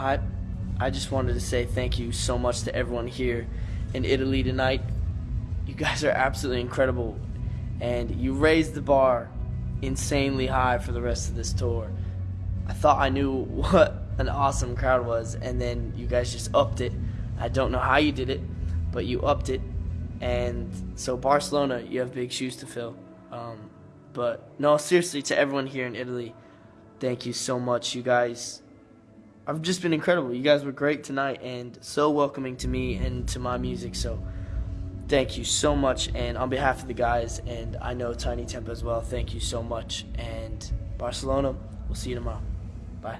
I, I just wanted to say thank you so much to everyone here in Italy tonight. You guys are absolutely incredible, and you raised the bar insanely high for the rest of this tour. I thought I knew what an awesome crowd was, and then you guys just upped it. I don't know how you did it, but you upped it. And so, Barcelona, you have big shoes to fill. Um, but no, seriously, to everyone here in Italy, thank you so much. You guys have just been incredible. You guys were great tonight and so welcoming to me and to my music. So, thank you so much. And on behalf of the guys, and I know Tinie Tempah as well, thank you so much. And Barcelona, we'll see you tomorrow. Bye.